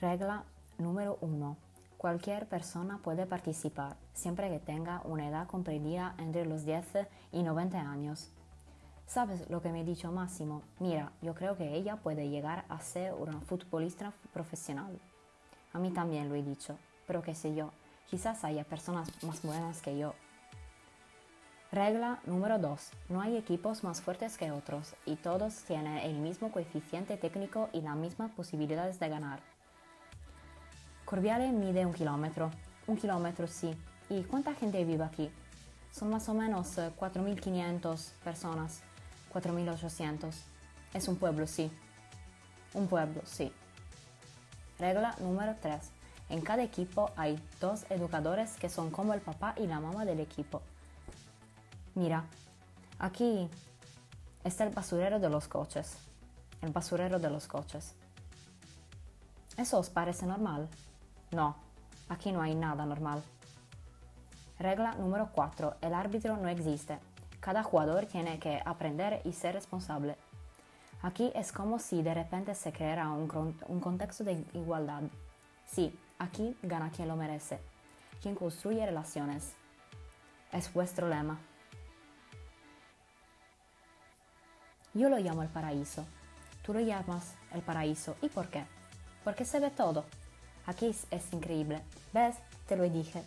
Regla número 1. Cualquier persona puede participar, siempre que tenga una edad comprendida entre los 10 y 90 años. ¿Sabes lo que me ha dicho Máximo? Mira, yo creo que ella puede llegar a ser una futbolista profesional. A mí también lo he dicho, pero qué sé yo, quizás haya personas más buenas que yo. Regla número 2. No hay equipos más fuertes que otros y todos tienen el mismo coeficiente técnico y las mismas posibilidades de ganar. Corviale mide un kilómetro. Un kilómetro sí. ¿Y cuánta gente vive aquí? Son más o menos 4.500 eh, personas. 4.800. Es un pueblo, sí. Un pueblo, sí. Regla número 3. En cada equipo hay dos educadores que son como el papá y la mamá del equipo. Mira, aquí está el basurero de los coches. El basurero de los coches. ¿Eso os parece normal? No, aquí no hay nada normal. Regla número 4. El árbitro no existe. Cada jugador tiene que aprender y ser responsable. Aquí es como si de repente se creara un, contexto de igualdad. Sí, aquí gana quien lo merece, quien construye relaciones. Es vuestro lema. Yo lo llamo el paraíso. Tú lo llamas el paraíso. ¿Y por qué? Porque se ve todo. Aquí es increíble. ¿Ves? Te lo dije.